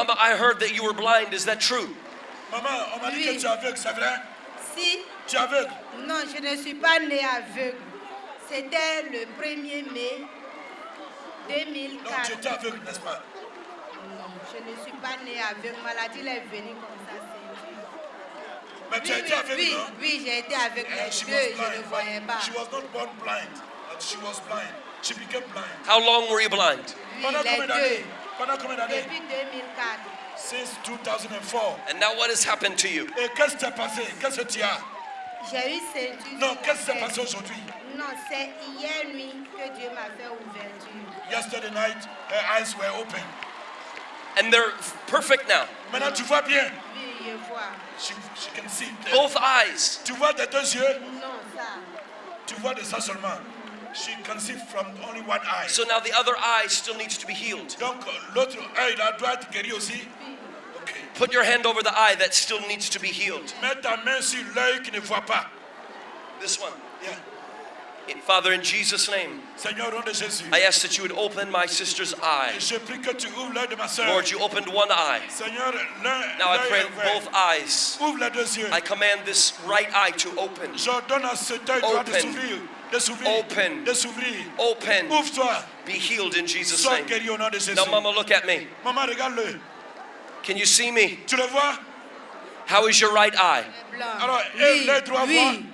Mama, I heard that you were blind. Is that true? Maman, on m'a dit Oui. que tu es aveugle, c'est vrai? Si, Tu es aveugle? Non, je ne suis pas née aveugle. C'était le 1er mai Donc tu 2004. étais aveugle, n'est-ce pas? Non, je ne suis pas née aveugle. Maladie elle est venue comme ça. Mais tu as Oui, été oui, aveugle, oui, non? oui, j'ai été aveugle. Eh, Les she deux, was je ne blind. voyais pas. She was not born blind. but She was blind. She became blind. How long were you blind? Oui, Pendant les combien d'années? Pendant combien d'années Depuis 2004. Since 2004. And now what has happened to you? Eh, Et qu'est-ce qui s'est passé Qu'est-ce que tu as J'ai eu ceinture. Non, qu'est-ce qui s'est passé aujourd'hui Non, c'est hier nuit que Dieu m'a fait ouverture. Yesterday night, her eyes were open. And they're perfect now. Maintenant, tu vois bien. Oui, je vois. She, she can see. Both eyes. Tu vois des deux yeux Non, ça. Tu vois de ça seulement. She can see from only one eye. So now the other eye still needs to be healed. Donc l'autre œil là doit être guéri aussi. Ok. Put your hand over the eye that still needs to be healed. Mets ta main sur l'œil qui ne voit pas. This one. Yeah. Father, in Jesus' name, Seigneur, au nom de Jésus. I ask that you would open my sister's eye. Je prie que tu ouvres l'œil de ma soeur. Lord, you opened one eye. Now I pray est both eyes. Ouvre les deux yeux. I command this right eye to open. J'ordonne à cet œil droit de Open. s'ouvrir. De s'ouvrir. Open. Open. Be healed in Jesus' name. guéri au nom de Jésus. Now, Mama, look at me. Can you see me? Tu le vois How is your right eye? Blanc. Oui, et oui.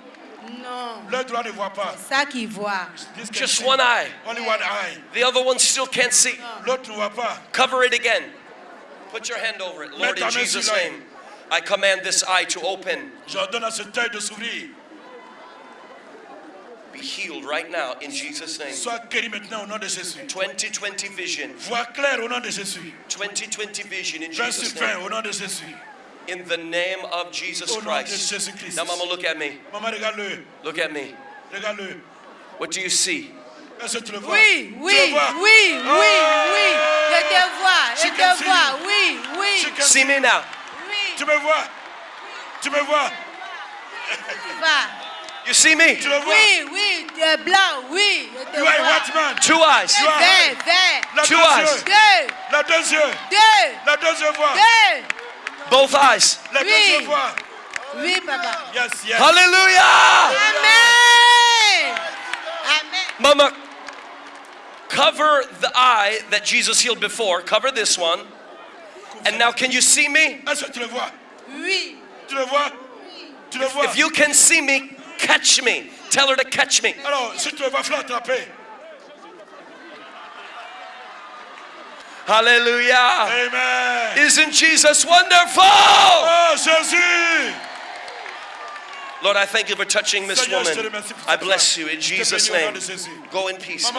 Non. L'œil droit ne voit pas. Ça qui voit. Just one eye. Only one eye. The other one still can't see. L'autre ne voit pas. Cover it again. Put your hand over it. Lord, in Jesus' name, I command this eye to open. J'ordonne à cet œil de s'ouvrir. Be healed right now in Jesus' name. Sois guéri maintenant au nom de Jésus. 2020 vision. Vois clair au nom de Jésus. 2020 vision in Jesus' name. au nom de Jésus. In the name of Jesus Au nom de Christ. Now, Mama, look at me. Look at me. What do you see? Est-ce que tu le vois Oui, Tu oui, le vois oui, oui, ah! oui. Je te vois, je She can te see vois. you. Oui, oui, She can- See me now. oui. Tu me vois Tu me vois Va. You see me? Tu le vois Oui, oui, tu es blanc, oui. Je te You are a vois. white man. Two eyes. You are- Vert, vert. La Two deux eyes. yeux. Deux, La deux yeux. deux, La deux yeux voient. deux. Both eyes. La deux Oui. yeux. Oui, papa. Yes, yes. Hallelujah. Amen. Amen. Mama, cover the eye that Jesus healed before. Cover this one. And now, can you see me? Est-ce que tu le vois Oui. Tu le vois Tu If you can see me, catch me. Tell her to catch me. Alors, si tu le vois, attraper. Hallelujah. Amen. Isn't Jesus wonderful? Oh, Jésus Lord, I thank you for touching Miss Seigneur, je te woman. I bless you in Jesus' bénis au nom name. Go in peace.